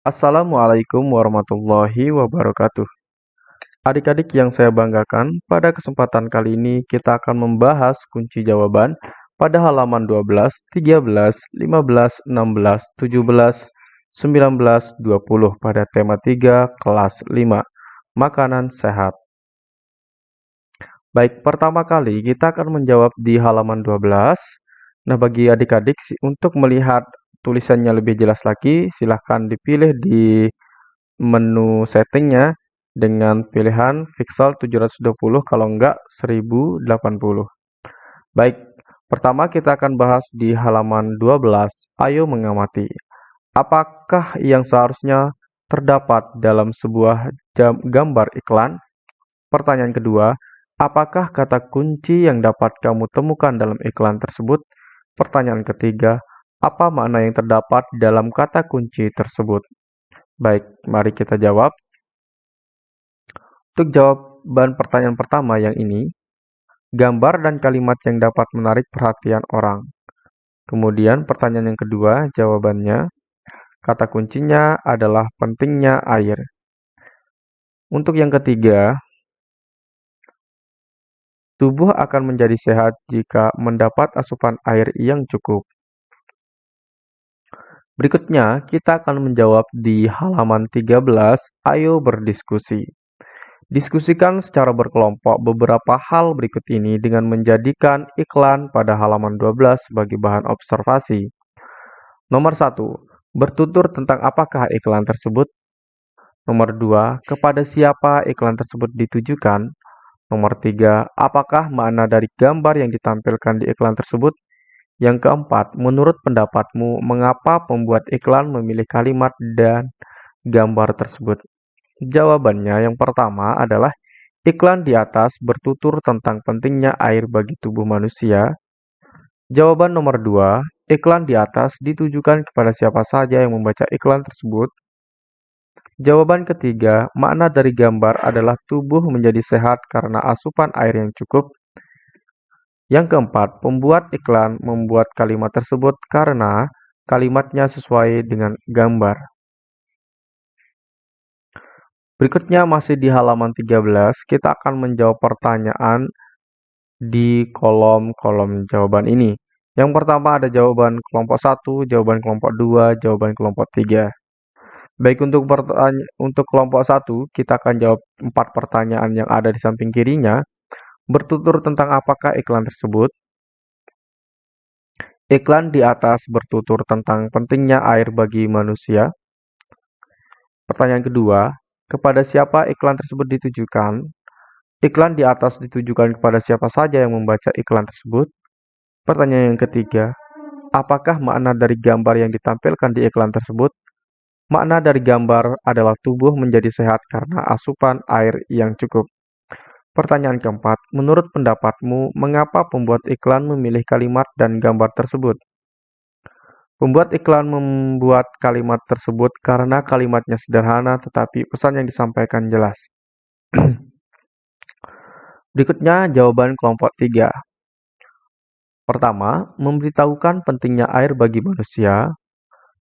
Assalamualaikum warahmatullahi wabarakatuh. Adik-adik yang saya banggakan, pada kesempatan kali ini kita akan membahas kunci jawaban pada halaman 12, 13, 15, 16, 17, 19, 20 pada tema 3 kelas 5, makanan sehat. Baik, pertama kali kita akan menjawab di halaman 12. Nah, bagi adik-adik untuk melihat tulisannya lebih jelas lagi, silahkan dipilih di menu settingnya dengan pilihan pixel 720 kalau enggak 1080. Baik, pertama kita akan bahas di halaman 12. Ayo mengamati. Apakah yang seharusnya terdapat dalam sebuah gambar iklan? Pertanyaan kedua, apakah kata kunci yang dapat kamu temukan dalam iklan tersebut? Pertanyaan ketiga, apa makna yang terdapat dalam kata kunci tersebut? Baik, mari kita jawab. Untuk jawaban pertanyaan pertama yang ini, gambar dan kalimat yang dapat menarik perhatian orang. Kemudian pertanyaan yang kedua, jawabannya, kata kuncinya adalah pentingnya air. Untuk yang ketiga, tubuh akan menjadi sehat jika mendapat asupan air yang cukup. Berikutnya, kita akan menjawab di halaman 13, ayo berdiskusi. Diskusikan secara berkelompok beberapa hal berikut ini dengan menjadikan iklan pada halaman 12 sebagai bahan observasi. Nomor 1. Bertutur tentang apakah iklan tersebut. Nomor 2. Kepada siapa iklan tersebut ditujukan. Nomor 3. Apakah makna dari gambar yang ditampilkan di iklan tersebut. Yang keempat, menurut pendapatmu, mengapa pembuat iklan memilih kalimat dan gambar tersebut? Jawabannya yang pertama adalah iklan di atas bertutur tentang pentingnya air bagi tubuh manusia. Jawaban nomor dua, iklan di atas ditujukan kepada siapa saja yang membaca iklan tersebut. Jawaban ketiga, makna dari gambar adalah tubuh menjadi sehat karena asupan air yang cukup. Yang keempat, pembuat iklan membuat kalimat tersebut karena kalimatnya sesuai dengan gambar. Berikutnya masih di halaman 13, kita akan menjawab pertanyaan di kolom-kolom jawaban ini. Yang pertama ada jawaban kelompok 1, jawaban kelompok 2, jawaban kelompok 3. Baik untuk untuk kelompok 1, kita akan jawab empat pertanyaan yang ada di samping kirinya. Bertutur tentang apakah iklan tersebut? Iklan di atas bertutur tentang pentingnya air bagi manusia. Pertanyaan kedua, kepada siapa iklan tersebut ditujukan? Iklan di atas ditujukan kepada siapa saja yang membaca iklan tersebut. Pertanyaan yang ketiga, apakah makna dari gambar yang ditampilkan di iklan tersebut? Makna dari gambar adalah tubuh menjadi sehat karena asupan air yang cukup. Pertanyaan keempat, menurut pendapatmu, mengapa pembuat iklan memilih kalimat dan gambar tersebut? Pembuat iklan membuat kalimat tersebut karena kalimatnya sederhana tetapi pesan yang disampaikan jelas. Berikutnya jawaban kelompok 3. Pertama, memberitahukan pentingnya air bagi manusia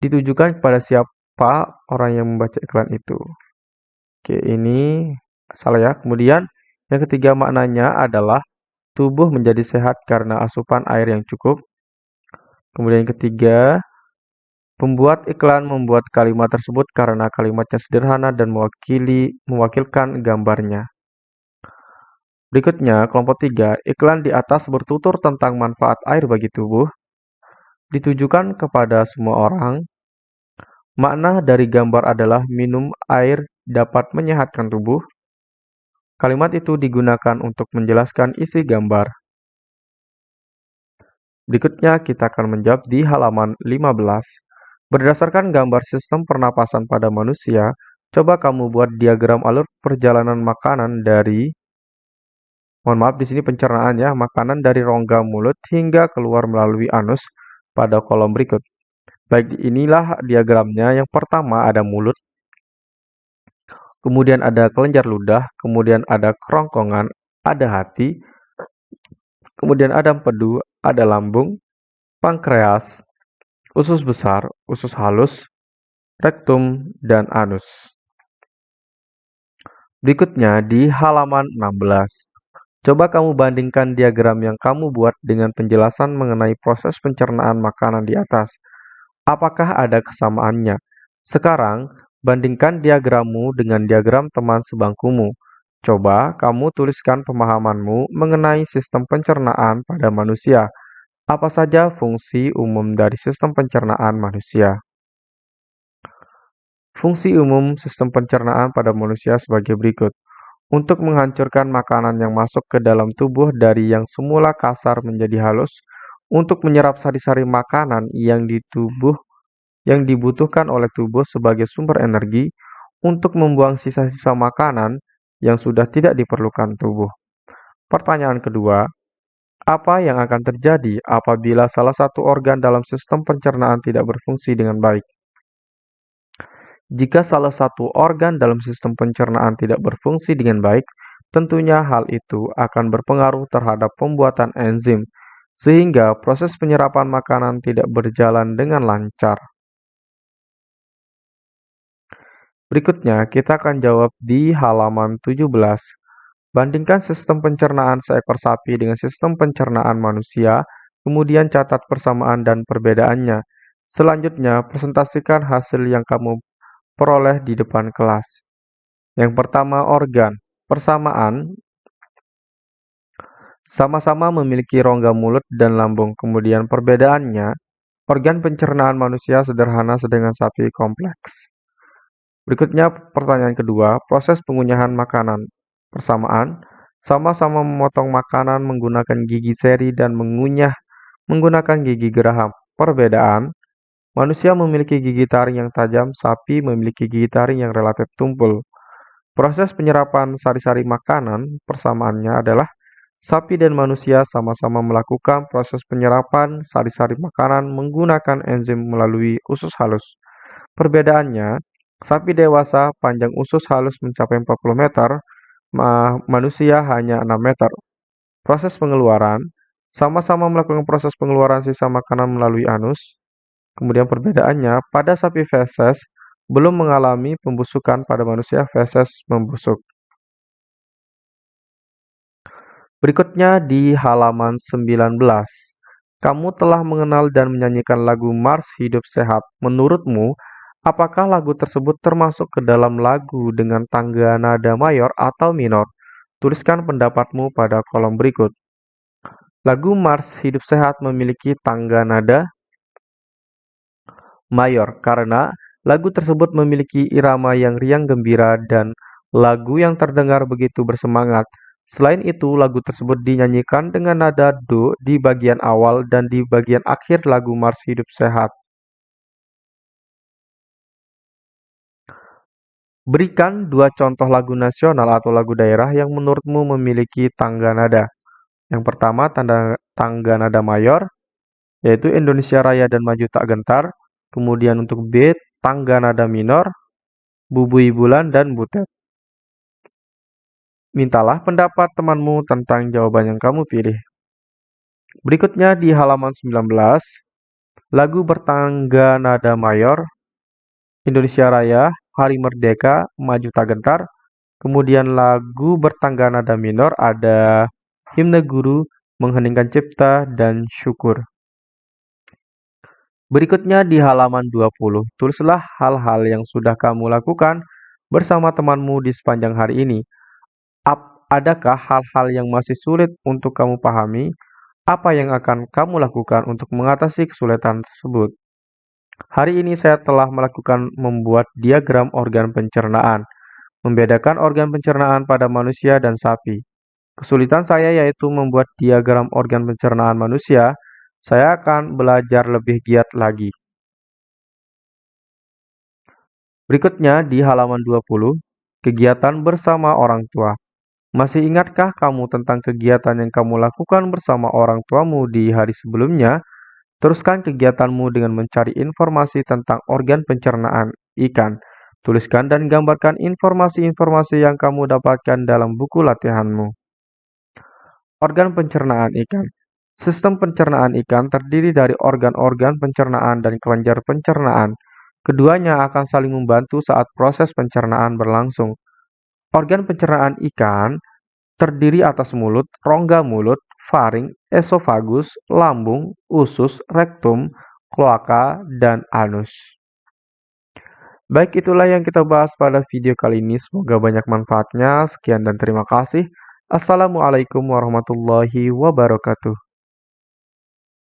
ditujukan kepada siapa orang yang membaca iklan itu. Oke, ini salah ya. Kemudian yang ketiga maknanya adalah tubuh menjadi sehat karena asupan air yang cukup. Kemudian yang ketiga, pembuat iklan membuat kalimat tersebut karena kalimatnya sederhana dan mewakili mewakilkan gambarnya. Berikutnya, kelompok tiga, iklan di atas bertutur tentang manfaat air bagi tubuh, ditujukan kepada semua orang. Makna dari gambar adalah minum air dapat menyehatkan tubuh. Kalimat itu digunakan untuk menjelaskan isi gambar. Berikutnya kita akan menjawab di halaman 15. Berdasarkan gambar sistem pernapasan pada manusia, coba kamu buat diagram alur perjalanan makanan dari Mohon maaf di sini pencernaan ya, makanan dari rongga mulut hingga keluar melalui anus pada kolom berikut. Baik, inilah diagramnya. Yang pertama ada mulut, kemudian ada kelenjar ludah, kemudian ada kerongkongan, ada hati, kemudian ada empedu, ada lambung, pankreas, usus besar, usus halus, rektum, dan anus. Berikutnya di halaman 16. Coba kamu bandingkan diagram yang kamu buat dengan penjelasan mengenai proses pencernaan makanan di atas. Apakah ada kesamaannya? Sekarang, bandingkan diagrammu dengan diagram teman sebangkumu. Coba kamu tuliskan pemahamanmu mengenai sistem pencernaan pada manusia. Apa saja fungsi umum dari sistem pencernaan manusia? Fungsi umum sistem pencernaan pada manusia sebagai berikut untuk menghancurkan makanan yang masuk ke dalam tubuh dari yang semula kasar menjadi halus, untuk menyerap sari-sari makanan yang di tubuh yang dibutuhkan oleh tubuh sebagai sumber energi, untuk membuang sisa-sisa makanan yang sudah tidak diperlukan tubuh. Pertanyaan kedua, apa yang akan terjadi apabila salah satu organ dalam sistem pencernaan tidak berfungsi dengan baik? Jika salah satu organ dalam sistem pencernaan tidak berfungsi dengan baik, tentunya hal itu akan berpengaruh terhadap pembuatan enzim, sehingga proses penyerapan makanan tidak berjalan dengan lancar. Berikutnya, kita akan jawab di halaman 17. Bandingkan sistem pencernaan seekor sapi dengan sistem pencernaan manusia, kemudian catat persamaan dan perbedaannya. Selanjutnya, presentasikan hasil yang kamu peroleh di depan kelas. Yang pertama organ. Persamaan sama-sama memiliki rongga mulut dan lambung. Kemudian perbedaannya, organ pencernaan manusia sederhana sedangkan sapi kompleks. Berikutnya pertanyaan kedua, proses pengunyahan makanan. Persamaan, sama-sama memotong makanan menggunakan gigi seri dan mengunyah menggunakan gigi geraham. Perbedaan, Manusia memiliki gigi taring yang tajam, sapi memiliki gigi taring yang relatif tumpul. Proses penyerapan sari-sari makanan persamaannya adalah sapi dan manusia sama-sama melakukan proses penyerapan sari-sari makanan menggunakan enzim melalui usus halus. Perbedaannya, sapi dewasa panjang usus halus mencapai 40 meter, manusia hanya 6 meter. Proses pengeluaran, sama-sama melakukan proses pengeluaran sisa makanan melalui anus, Kemudian perbedaannya, pada sapi feses belum mengalami pembusukan, pada manusia feses membusuk. Berikutnya di halaman 19. Kamu telah mengenal dan menyanyikan lagu Mars Hidup Sehat. Menurutmu, apakah lagu tersebut termasuk ke dalam lagu dengan tangga nada mayor atau minor? Tuliskan pendapatmu pada kolom berikut. Lagu Mars Hidup Sehat memiliki tangga nada mayor karena lagu tersebut memiliki irama yang riang gembira dan lagu yang terdengar begitu bersemangat. Selain itu, lagu tersebut dinyanyikan dengan nada do di bagian awal dan di bagian akhir lagu Mars Hidup Sehat. Berikan dua contoh lagu nasional atau lagu daerah yang menurutmu memiliki tangga nada. Yang pertama, tanda, tangga nada mayor, yaitu Indonesia Raya dan Maju Tak Gentar. Kemudian untuk B, tangga nada minor, bubui bulan, dan butet. Mintalah pendapat temanmu tentang jawaban yang kamu pilih. Berikutnya di halaman 19, lagu bertangga nada mayor, Indonesia Raya, Hari Merdeka, Maju Tak Gentar. Kemudian lagu bertangga nada minor ada Himne Guru, Mengheningkan Cipta, dan Syukur. Berikutnya di halaman 20, tulislah hal-hal yang sudah kamu lakukan bersama temanmu di sepanjang hari ini. Adakah hal-hal yang masih sulit untuk kamu pahami? Apa yang akan kamu lakukan untuk mengatasi kesulitan tersebut? Hari ini saya telah melakukan membuat diagram organ pencernaan, membedakan organ pencernaan pada manusia dan sapi. Kesulitan saya yaitu membuat diagram organ pencernaan manusia saya akan belajar lebih giat lagi. Berikutnya di halaman 20, kegiatan bersama orang tua. Masih ingatkah kamu tentang kegiatan yang kamu lakukan bersama orang tuamu di hari sebelumnya? Teruskan kegiatanmu dengan mencari informasi tentang organ pencernaan ikan. Tuliskan dan gambarkan informasi-informasi yang kamu dapatkan dalam buku latihanmu. Organ pencernaan ikan. Sistem pencernaan ikan terdiri dari organ-organ pencernaan dan kelenjar pencernaan. Keduanya akan saling membantu saat proses pencernaan berlangsung. Organ pencernaan ikan terdiri atas mulut, rongga mulut, faring, esofagus, lambung, usus, rektum, kloaka, dan anus. Baik, itulah yang kita bahas pada video kali ini. Semoga banyak manfaatnya. Sekian dan terima kasih. Assalamualaikum warahmatullahi wabarakatuh.